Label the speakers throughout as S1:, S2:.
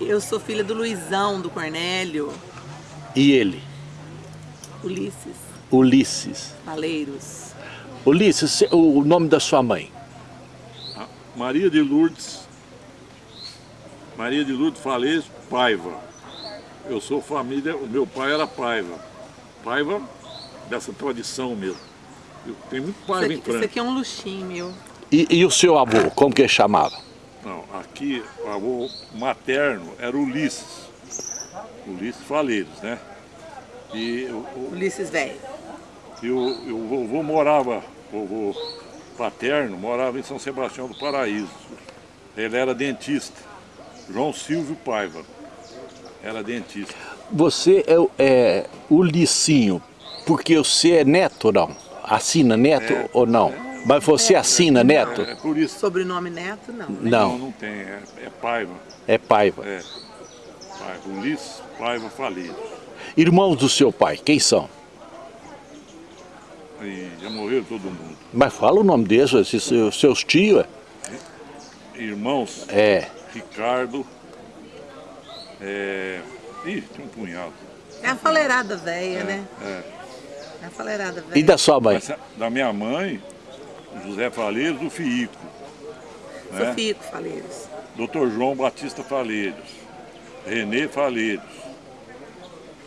S1: Eu sou filha do Luizão, do Cornélio,
S2: E ele?
S1: Ulisses,
S2: Ulisses.
S1: Paleiros.
S2: Ulisses, o nome da sua mãe?
S3: A Maria de Lourdes, Maria de Lourdes Falês Paiva. Eu sou família, o meu pai era Paiva. Paiva dessa tradição mesmo. Eu tenho muito
S1: Isso
S3: Paiva
S1: aqui,
S3: em
S1: isso
S3: Franca.
S1: aqui é um luxinho meu.
S2: E, e o seu avô, como que ele chamava?
S3: Não, aqui o avô materno era Ulisses. Ulisses Faleiros, né? E o,
S1: Ulisses velho.
S3: e o, e o vovô morava, o vovô paterno morava em São Sebastião do Paraíso. Ele era dentista. João Silvio Paiva. Era dentista.
S2: Você é, é o Licinho, porque você é neto ou não? Assina neto
S3: É.
S2: ou não? Mas você assina neto?
S3: É, é por isso.
S1: Sobrenome Neto, não. né?
S2: Não,
S3: não tem. É, é Paiva.
S2: é Paiva.
S3: É. Paiva. Ulisses Paiva Faleiros.
S2: Irmãos do seu pai, quem são?
S3: E já morreu todo mundo.
S2: Mas fala o nome deles, seus, seus tios.
S3: Irmãos,
S2: É,
S3: Ricardo. É... Ih, tem um punhado.
S1: É a faleirada velha, né?
S3: É.
S1: É a faleirada velha.
S2: e da sua mãe?
S3: Essa- da minha mãe, José Faleiros, do Fiico. né?
S1: Sofico Faleiros.
S3: Dr. João Batista Faleiros. Renê Faleiros.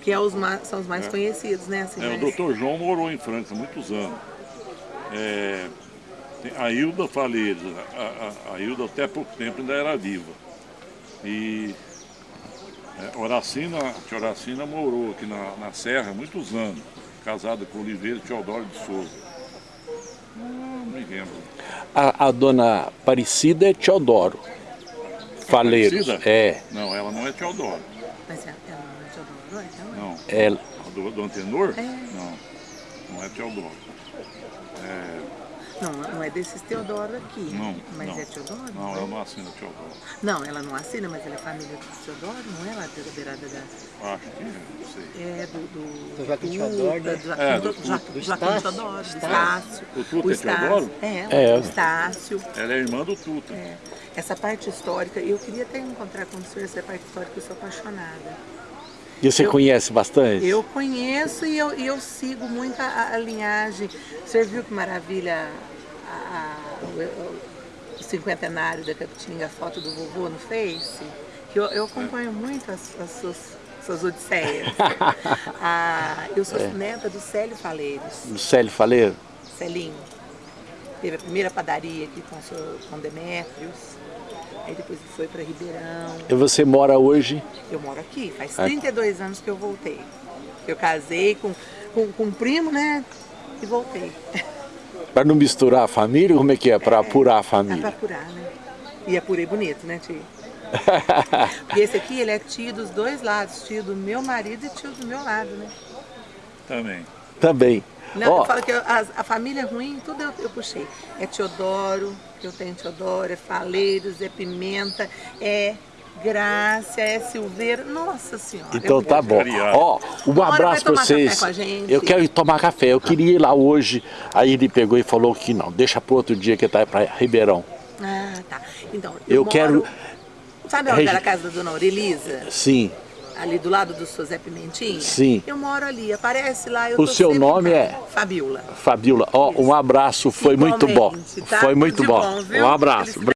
S1: Que é os são os mais conhecidos, né? Assim,
S3: É, o
S1: mais-
S3: Dr. João morou em Franca há muitos anos. É, a Hilda Faleiros, a, a, a Hilda até pouco tempo ainda era viva. E é, Horacina, a tia Horacina morou aqui na, na Serra muitos anos, casada com Oliveira Teodoro de Souza. Não me lembro.
S2: A, a dona Aparecida é Teodoro. Faleiros.
S3: Aparecida?
S2: É,
S3: Não, ela não é Teodoro.
S1: Mas ela ela não é Teodoro, é? Ela-
S3: Não.
S2: ela.
S3: A do, do Antenor?
S1: É.
S3: Não, não é Teodoro.
S1: Não, não é desses Teodoro aqui.
S3: Não,
S1: Mas
S3: não.
S1: é Teodoro?
S3: Não, ela não assina Teodoro.
S1: Não, ela não assina, mas ela é família do Teodoro, não é lá da beirada da...
S3: Acho que é, não sei.
S1: É do... Do,
S4: Do Joaquim
S1: Tuta,
S4: Teodoro, né?
S1: do Joaquim,
S3: É,
S1: do,
S3: do
S4: do
S1: Joaquim. Teodoro, do
S4: Estácio.
S3: O Tuta é
S1: Estácio.
S3: Teodoro?
S1: É,
S2: É.
S1: o Estácio.
S3: Ela é irmã do Tuta.
S1: É. Essa parte histórica, eu queria até encontrar com o senhor essa parte histórica, eu sou apaixonada.
S2: E você
S1: Eu-
S2: conhece bastante?
S1: Eu conheço e eu, eu sigo muito a, a linhagem. O senhor viu que maravilha a- a- o, cinquentenário da Capitinga, a foto do vovô no Face? Que eu, eu acompanho muito as, as suas, suas odisseias. Ah, eu sou neta do Célio Faleiros,
S2: Do Célio Faleiro?
S1: Celinho. Teve a primeira padaria aqui com, o senhor, com Demétrios. Aí depois ele foi para Ribeirão.
S2: E você mora hoje?
S1: Eu moro aqui, faz
S2: Aqui.
S1: 32 anos que eu voltei. Eu casei com, com, com um primo, né? E voltei.
S2: Para não misturar a família? Como é que é? Para apurar a
S1: Dá pra
S2: família?
S1: apurar, né? E apurei bonito, né, tio? E esse aqui, ele é tio dos dois lados, tio do meu marido e tio do meu lado, né?
S3: Também.
S2: Também.
S1: Não,
S2: Ó,
S1: eu falo que eu- a, a família ruim, tudo eu, eu puxei. É Teodoro, que eu tenho Teodoro, é Faleiros, é Pimenta, é Grácia, é Silveira. Nossa Senhora.
S2: Então
S1: é
S2: tá bom. Ó, um abraço
S1: café
S2: vocês. Eu quero ir tomar café. Eu queria ir lá hoje. Aí ele pegou e falou que não. Deixa para outro dia que tá para Ribeirão.
S1: Ah, tá. Então,
S2: Eu
S1: eu,
S2: quero-
S1: moro... Sabe onde
S2: Regi-
S1: era a casa da dona Aurelisa?
S2: Sim.
S1: Ali do lado do Zé Pimentinha?
S2: Sim.
S1: Eu moro ali, aparece lá. Eu
S2: O seu nome
S1: lá.
S2: é?
S1: Fabiola.
S2: Fabiola, ó, um abraço. Foi muito bom.
S1: Igualmente, tá?
S2: Foi muito bom.
S1: bom?
S2: Um abraço.